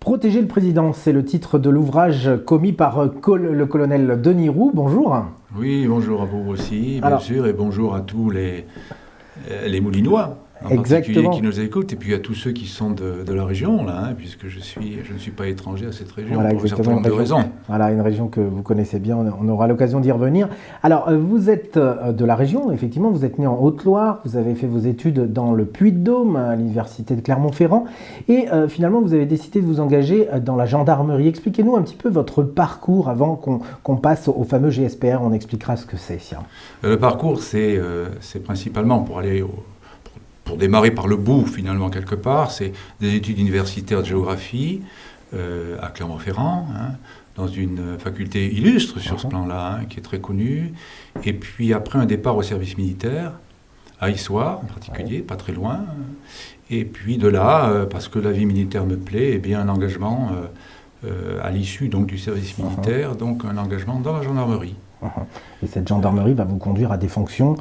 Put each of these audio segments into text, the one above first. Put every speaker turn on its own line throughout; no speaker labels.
Protéger le président, c'est le titre de l'ouvrage commis par le colonel Denis Roux. Bonjour.
Oui, bonjour à vous aussi, bien sûr, et bonjour à tous les, les Moulinois en particulier qui nous écoutent, et puis à tous ceux qui sont de, la région, là, hein, puisque je, suis, je ne suis pas étranger à cette région pour un certain nombre de raisons.
Voilà, une région que vous connaissez bien, on aura l'occasion d'y revenir. Alors, euh, vous êtes euh, de la région, effectivement, vous êtes né en Haute-Loire, vous avez fait vos études dans le Puy-de-Dôme, à l'université de Clermont-Ferrand, et euh, finalement, vous avez décidé de vous engager dans la gendarmerie. Expliquez-nous un petit peu votre parcours avant qu'on passe au fameux GSPR, on expliquera ce que c'est.
Le parcours, c'est principalement pour aller au pour démarrer par le bout, finalement, quelque part, c'est des études universitaires de géographie euh, à Clermont-Ferrand, hein, dans une faculté illustre sur ce plan-là, hein, qui est très connue. Et puis après, un départ au service militaire, à Issoire en particulier, pas très loin. Et puis de là, euh, parce que la vie militaire me plaît, et eh bien un engagement euh, à l'issue donc du service mhm. militaire, donc un engagement dans la gendarmerie.
Et cette gendarmerie va vous conduire à des fonctions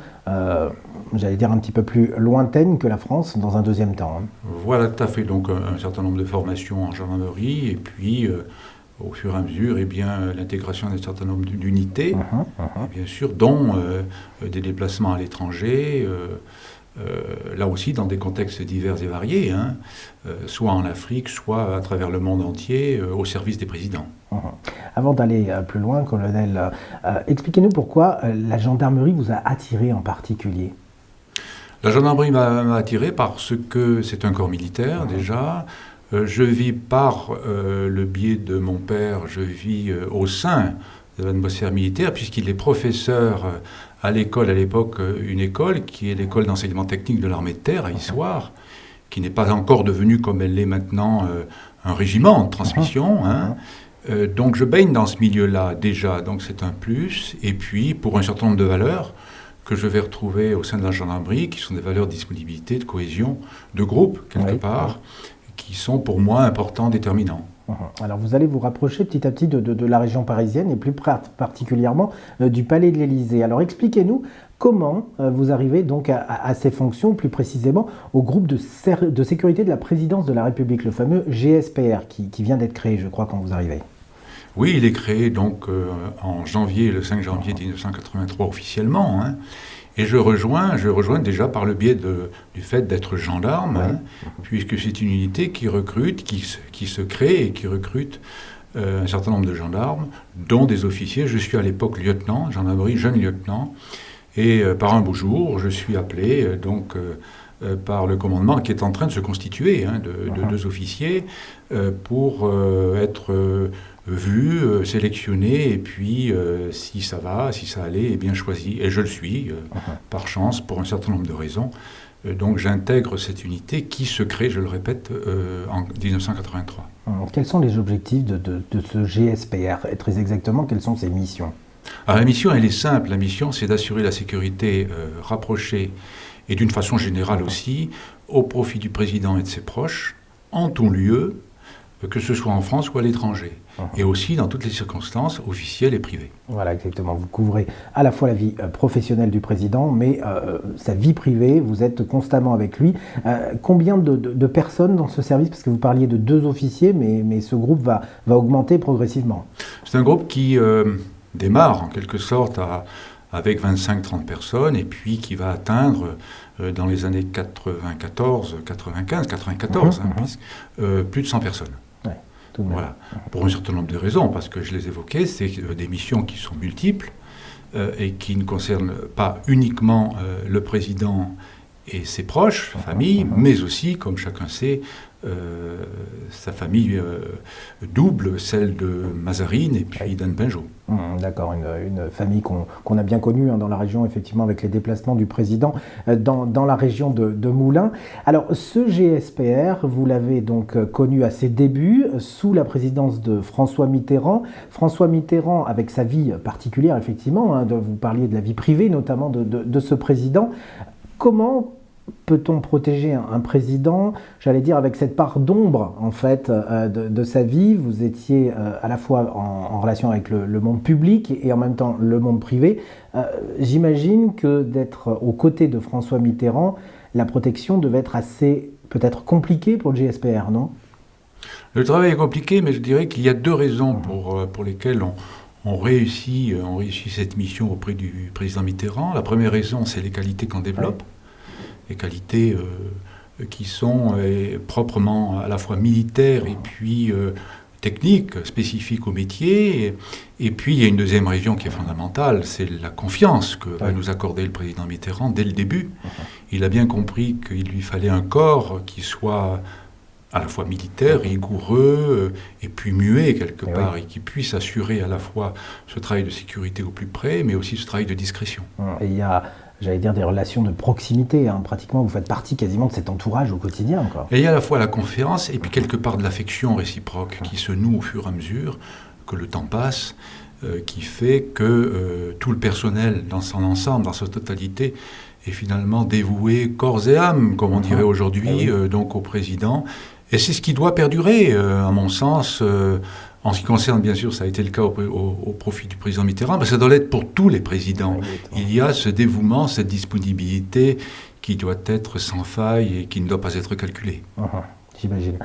j'allais dire, un petit peu plus lointaine que la France dans un deuxième temps. Hein.
Voilà, tout à fait. Donc un, certain nombre de formations en gendarmerie et puis euh, au fur et à mesure, eh bien, l'intégration d'un certain nombre d'unités, uh-huh, uh-huh. bien sûr, dont euh, des déplacements à l'étranger, euh, là aussi dans des contextes divers et variés, hein, soit en Afrique, soit à travers le monde entier, au service des présidents. Uh-huh.
Avant d'aller plus loin, colonel, expliquez-nous pourquoi la gendarmerie vous a attiré en particulier.
La gendarmerie m'a attiré parce que c'est un corps militaire déjà. Euh, je vis par euh, le biais de mon père, je vis euh, au sein de l'atmosphère militaire, puisqu'il est professeur à l'école, à l'époque, une école qui est l'école d'enseignement technique de l'armée de terre à Issoire, qui n'est pas encore devenue, comme elle l'est maintenant, un régiment de transmission. Hein. Donc je baigne dans ce milieu-là déjà, donc c'est un plus. Et puis, pour un certain nombre de valeurs, que je vais retrouver au sein de la gendarmerie, qui sont des valeurs de disponibilité, de cohésion, de groupe, quelque part, qui sont pour moi importants, déterminants.
Uh-huh. Alors vous allez vous rapprocher petit à petit de, la région parisienne et plus particulièrement euh, du Palais de l'Élysée. Alors expliquez-nous comment euh, vous arrivez donc à, ces fonctions, plus précisément au groupe de, de, sécurité de la présidence de la République, le fameux GSPR qui, qui vient d'être créé, je crois, quand vous arrivez.
Oui, il est créé donc euh, en janvier, le 5 janvier 1983 officiellement. Hein. et je rejoins, je rejoins déjà par le biais du fait d'être gendarme, hein, puisque c'est une unité qui recrute, qui, qui, se crée et qui recrute euh, un certain nombre de gendarmes, dont des officiers. Je suis à l'époque lieutenant, gendarmerie, jeune lieutenant. Et euh, par un beau jour, je suis appelé donc par le commandement qui est en train de se constituer hein, de, de, deux officiers pour être vu, euh, sélectionné, et puis euh, si ça va, si ça allait, et eh bien choisi. Et je le suis, euh, par chance, pour un certain nombre de raisons. donc j'intègre cette unité qui se crée, je le répète, en 1983.
Quels sont les objectifs de, de, ce GSPR Et très exactement, quelles sont ses missions?
Alors la mission, elle est simple. La mission, c'est d'assurer la sécurité rapprochée et d'une façon générale aussi, au profit du président et de ses proches, en tout lieu, que ce soit en France ou à l'étranger, uh-huh. et aussi dans toutes les circonstances officielles et privées.
Voilà, exactement. Vous couvrez à la fois la vie euh, professionnelle du président, mais euh, sa vie privée, vous êtes constamment avec lui. Euh, combien de, personnes dans ce service? Parce que vous parliez de deux officiers, mais, mais ce groupe va, va augmenter progressivement.
C'est un groupe qui démarre en quelque sorte à, avec 25-30 personnes, et puis qui va atteindre dans les années 94, 95, 94, plus de 100 personnes. Voilà. Pour un certain nombre de raisons, parce que je les évoquais, c'est euh, des missions qui sont multiples euh, et qui ne concernent pas uniquement euh, le président et ses proches, sa famille, mais aussi, comme chacun sait, euh, sa famille euh, double, celle de Mazarine et puis d'Anne Benjot.
Mmh, d'accord, une, famille qu'on a bien connue hein, dans la région, effectivement, avec les déplacements du président euh, dans, dans, la région de, de, Moulins. Alors, ce GSPR, vous l'avez donc connu à ses débuts, sous la présidence de François Mitterrand. François Mitterrand, avec sa vie particulière, effectivement, hein, vous parliez de la vie privée notamment de, de ce président. Comment peut-on protéger un, président, j'allais dire, avec cette part d'ombre, en fait, euh, de, sa vie Vous étiez euh, à la fois en, relation avec le, monde public et en même temps le monde privé. Euh, j'imagine que d'être aux côtés de François Mitterrand, la protection devait être assez, peut-être compliquée pour le GSPR, non?
Le travail est compliqué, mais je dirais qu'il y a deux raisons pour, pour lesquelles on, réussit cette mission auprès du président Mitterrand. La première raison, c'est les qualités qu'on développe, les qualités qui sont proprement à la fois militaires et puis techniques spécifiques au métier. Et, puis, il y a une deuxième région qui est fondamentale, c'est la confiance que va nous accorder le président Mitterrand dès le début. Il a bien compris qu'il lui fallait un corps qui soit à la fois militaire, rigoureux, et puis muet quelque part, et qui puisse assurer à la fois ce travail de sécurité au plus près, mais aussi ce travail de discrétion.
Et il y a j'allais dire, des relations de proximité. Hein. Pratiquement, vous faites partie quasiment de cet entourage au quotidien.
Et il y a à la fois la confiance et puis quelque part de l'affection réciproque qui se noue au fur et à mesure que le temps passe, euh, qui fait que euh, tout le personnel dans son ensemble, dans sa totalité, est finalement dévoué corps et âme, comme on dirait aujourd'hui, eh euh, donc au président. Et c'est ce qui doit perdurer, à mon sens. En ce qui concerne, bien sûr, ça a été le cas au, profit du président Mitterrand, mais ça doit l'être pour tous les présidents. Il y a ce dévouement, cette disponibilité qui doit être sans faille et qui ne doit pas être calculée.
Uh-huh, j'imagine.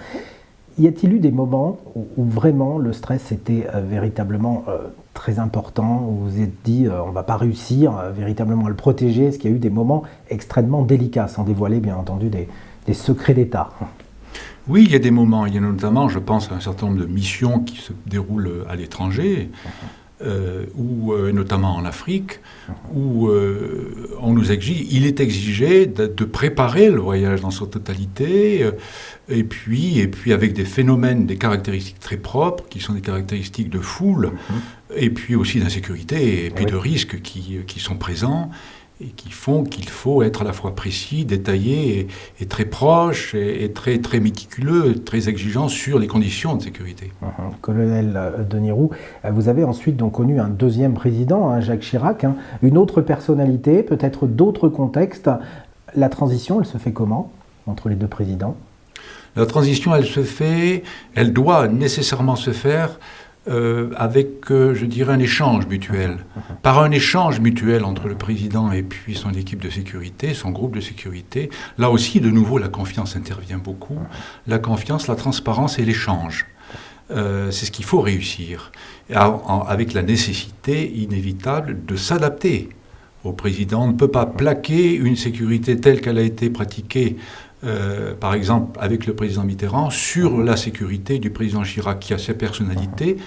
Y a-t-il eu des moments où, vraiment le stress était euh, véritablement euh, très important, où vous vous êtes dit euh, on ne va pas réussir véritablement à le protéger? Est-ce qu'il y a eu des moments extrêmement délicats, sans dévoiler bien entendu des secrets d'État?
Oui, il y a des moments. Il y a notamment, je pense, un certain nombre de missions qui se déroulent à l'étranger, euh, ou euh, notamment en Afrique, où euh, on nous exige, il est exigé de, préparer le voyage dans sa totalité, et puis, et puis avec des phénomènes, des caractéristiques très propres, qui sont des caractéristiques de foule, et puis aussi d'insécurité, et puis de risques qui, qui sont présents et qui font qu'il faut être à la fois précis, détaillé et, très proche et, très, très méticuleux, très exigeant sur les conditions de sécurité.
Uh-huh. Colonel euh, Denis Roux, euh, vous avez ensuite donc connu un deuxième président, hein, Jacques Chirac, hein. une autre personnalité, peut-être d'autres contextes. La transition, elle se fait comment entre les deux présidents?
La transition, elle se fait, elle doit nécessairement se faire euh, avec, euh, je dirais, un échange mutuel. Par un échange mutuel entre le président et puis son équipe de sécurité, son groupe de sécurité, là aussi, de nouveau, la confiance intervient beaucoup. La confiance, la transparence et l'échange. Euh, c'est ce qu'il faut réussir, avec la nécessité inévitable de s'adapter au président. On ne peut pas plaquer une sécurité telle qu'elle a été pratiquée euh, par exemple avec le président Mitterrand, sur la sécurité du président Chirac, qui a ses personnalités,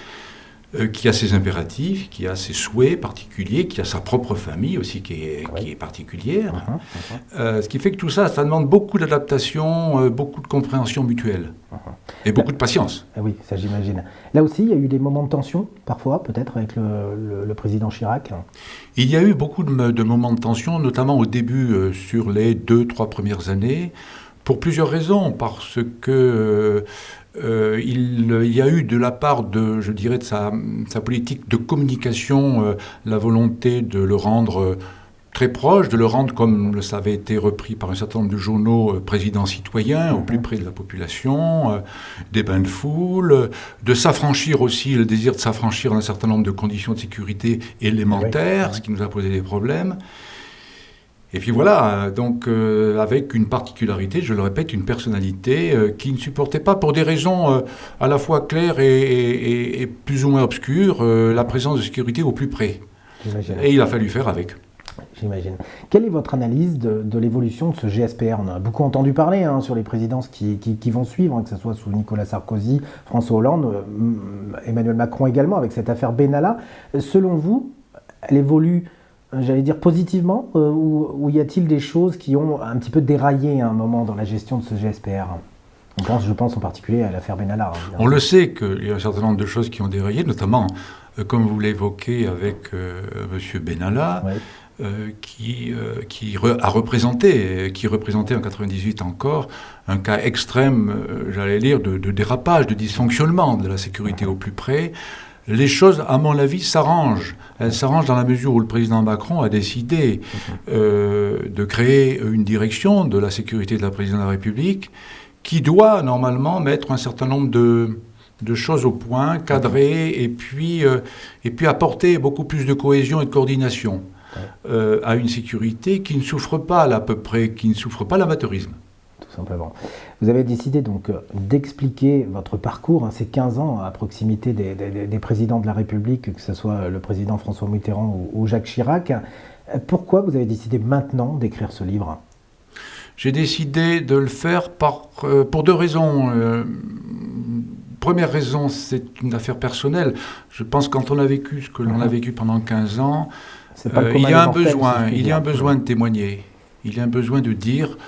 euh, qui a ses impératifs, qui a ses souhaits particuliers, qui a sa propre famille aussi qui est, qui est particulière. Uh-huh. Euh, ce qui fait que tout ça, ça demande beaucoup d'adaptation, beaucoup de compréhension mutuelle. Et beaucoup de patience.
Ah oui, ça j'imagine. Là aussi, il y a eu des moments de tension, parfois, peut-être, avec le, président Chirac?
Il y a eu beaucoup de, de moments de tension, notamment au début, sur les deux, trois premières années. Pour plusieurs raisons, parce que euh, il, y a eu de la part de, je dirais, de sa, politique de communication, euh, la volonté de le rendre euh, très proche, de le rendre, comme ça avait été repris par un certain nombre de journaux, président citoyen, au plus près de la population, des bains de foule, de s'affranchir aussi, le désir de s'affranchir d'un certain nombre de conditions de sécurité élémentaires, ce qui nous a posé des problèmes. Et puis voilà, donc euh, avec une particularité, je le répète, une personnalité euh, qui ne supportait pas, pour des raisons euh, à la fois claires et, plus ou moins obscures, la présence de sécurité au plus près. Et il a fallu faire avec.
J'imagine. Quelle est votre analyse de, l'évolution de ce GSPR On a beaucoup entendu parler hein, sur les présidences qui, vont suivre, hein, que ce soit sous Nicolas Sarkozy, François Hollande, Emmanuel Macron également, avec cette affaire Benalla. Selon vous, elle évolue j'allais dire positivement, euh, ou, y a-t-il des choses qui ont un petit peu déraillé à un moment dans la gestion de ce GSPR on pense, Je pense en particulier à l'affaire Benalla.
Hein, On le sait qu'il y a un certain nombre de choses qui ont déraillé, notamment, euh, comme vous l'évoquez avec euh, M. Benalla, qui, qui a représenté, qui représentait en 98 encore, un cas extrême, j'allais dire, de, de, dérapage, de dysfonctionnement de la sécurité au plus près, les choses, à mon avis, s'arrangent. Elles s'arrangent dans la mesure où le président Macron a décidé euh, de créer une direction de la sécurité de la présidence de la République qui doit normalement mettre un certain nombre de, choses au point, cadrer et puis, euh, et puis apporter beaucoup plus de cohésion et de coordination euh, à une sécurité qui ne souffre pas à peu près, qui ne souffre pas l'amateurisme.
Tout simplement. Vous avez décidé donc d'expliquer votre parcours, hein, ces 15 ans à proximité des, présidents de la République, que ce soit le président François Mitterrand ou, Jacques Chirac. Pourquoi vous avez décidé maintenant d'écrire ce livre?
J'ai décidé de le faire euh, pour deux raisons. Euh, première raison, c'est une affaire personnelle. Je pense que quand on a vécu ce que l'on a vécu pendant 15 ans, euh, il y a un besoin, il y a un besoin de témoigner. Il y a un besoin de dire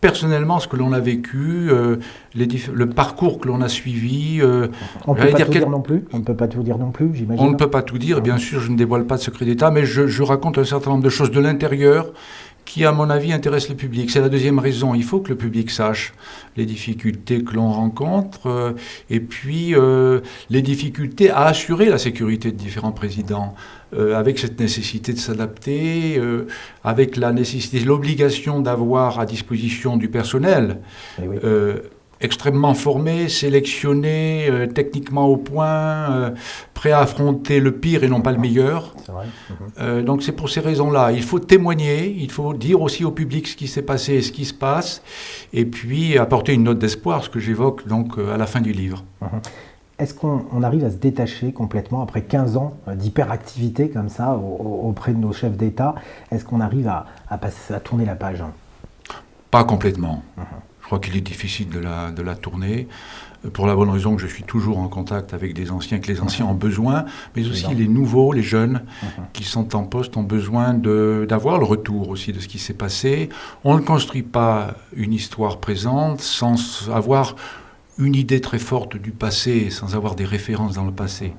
personnellement ce que l'on a vécu, euh, les le parcours que l'on a suivi.
Euh, on ne peut pas tout dire non plus. On ne peut pas tout dire non plus, j'imagine.
On ne peut pas tout dire. Bien sûr, je ne dévoile pas de secret d'État, mais je, je, raconte un certain nombre de choses de l'intérieur qui, à mon avis, intéresse le public. C'est la deuxième raison. Il faut que le public sache les difficultés que l'on rencontre euh, et puis euh, les difficultés à assurer la sécurité de différents présidents. Euh, avec cette nécessité de s'adapter, avec la nécessité, l'obligation d'avoir à disposition du personnel. Eh extrêmement formé, sélectionné, euh, techniquement au point, euh, prêt à affronter le pire et non pas le meilleur. Vrai. Euh, donc c'est pour ces raisons-là. Il faut témoigner, il faut dire aussi au public ce qui s'est passé et ce qui se passe, et puis apporter une note d'espoir, ce que j'évoque donc à la fin du livre. Mhm.
Est-ce qu'on arrive à se détacher complètement après 15 ans d'hyperactivité comme ça auprès de nos chefs d'État? Est-ce qu'on arrive à, passer, à tourner la page?
Pas complètement. Mhm. Crois qu'il est difficile de la, de la tourner, euh, pour la bonne raison que je suis toujours en contact avec des anciens, que les anciens ont besoin, mais aussi les nouveaux, les jeunes qui sont en poste ont besoin d'avoir le retour aussi de ce qui s'est passé. On ne construit pas une histoire présente sans avoir une idée très forte du passé, sans avoir des références dans le passé.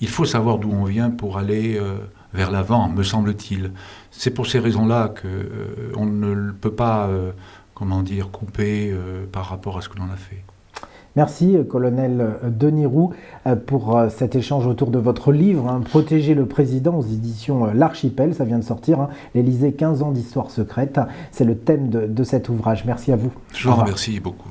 Il faut savoir d'où on vient pour aller euh, vers l'avant, me semble-t-il. C'est pour ces raisons-là qu'on euh, ne peut pas comment dire, coupé euh, par rapport à ce que l'on a fait.
Merci, euh, colonel euh, Denis Roux, pour cet échange autour de votre livre, hein, Protéger le président aux éditions L'Archipel. Ça vient de sortir, hein, l'Élysée, 15 ans d'histoire secrète. C'est le thème de, cet ouvrage. Merci à vous.
Je vous remercie beaucoup.